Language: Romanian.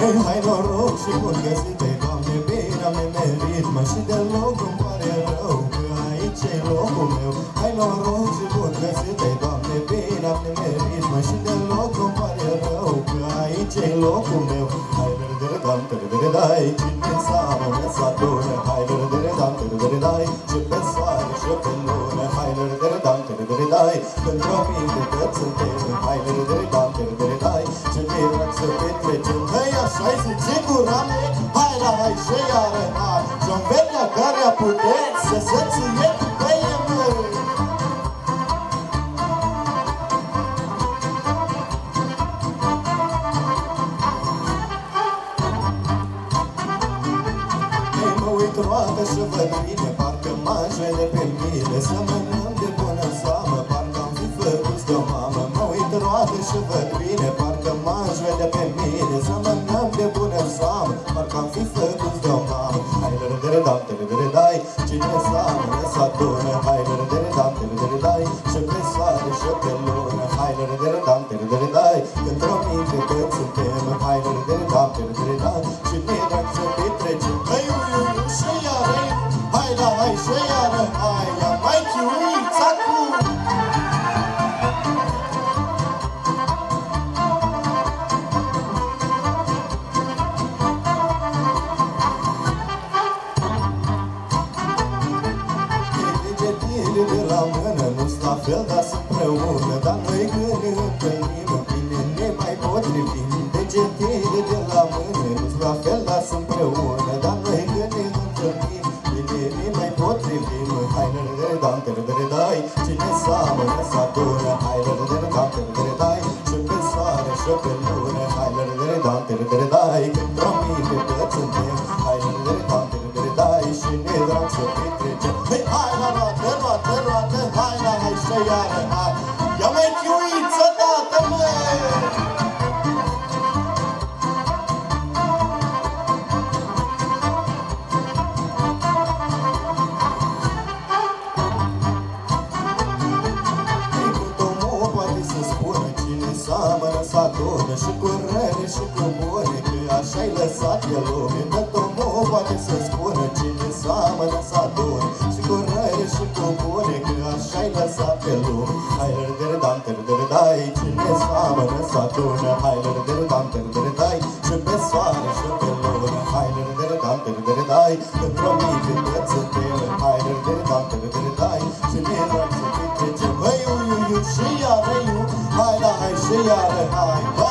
Hei, hai noroc și bun găsit Ei, Doamne, bine am nemerit Mă și deloc îmi pare rău Că aici e locul meu. Hai noroc și bun găsit Ei, Doamne, bine am nemerit Mă și deloc îmi pare rău Că aici e locul meu. Hai, dere, dam, dere, dai Cine seamă, ne satură Hai, dere, dam, dere, dai Și pe soare și pe lună Hai, dere, dam, dere, dai Pentru o minte că suntem. Hai, dere, dam, dere, dai Ce ne drag să petrecem Hei, așa-i zice gura mea Hai la hai și iară hai Și-o vedea care a putut Să se ție pe măi Ei, mă uit roată și văd bine Parcă m-aș vede pe mine Să mănânc de bună seamă Parcă am fi făcut de o mamă. Mă uit roată și văd bine. Parcă m-aș vede pe mine Să mănânc de bună seamă Parcă am fi făcut de o mamă Hai, dere, dere, dam, dere, dere, dai Cine seamănă să adună Hai, dere, dere, dam, dere, dere, dai Și pe soare și pe lună Hai, dere, dere, dam, dere, dere, dai nu-s la fel, dar sunt împreună Dar noi când ne întâlnim, bine ne mai potrivim Degetele de la mână nu-s la fel, dar sunt împreună Dar noi când ne întâlnim, bine ne mai potrivim Hai, dere, dere, dam, dere, dere, dai Cine seamănă să adună Hai, dere, dere, dam, dere, dere, dai Și pe soare și pe lună Hai, dere, dere, dam, dere, dere, dai Când promite toți suntem Hai, dere, dere, dam, dere, dere, dai Și ne drag să petrecem Hei, hai la roată, hai și iară, hai Ia mai chiuiță dată, măi Trecut omul poate să spună Cine seamănă să adună Și cu rele și cu bune Că așa-i lăsat de lume. Tot omul poate să spună Cine seamănă să dai Cine seamănă să adună Hai râdere dam târdere dai Și pe soare și pe lună Hai râdere dam târdere dai Într-o minte toți suntem Hai râdere dam târdere dai Și ne drag să petrecem Hăi, ui, ui, ui, și iară, iu Hai, la, hai, și iară, hai Doamne,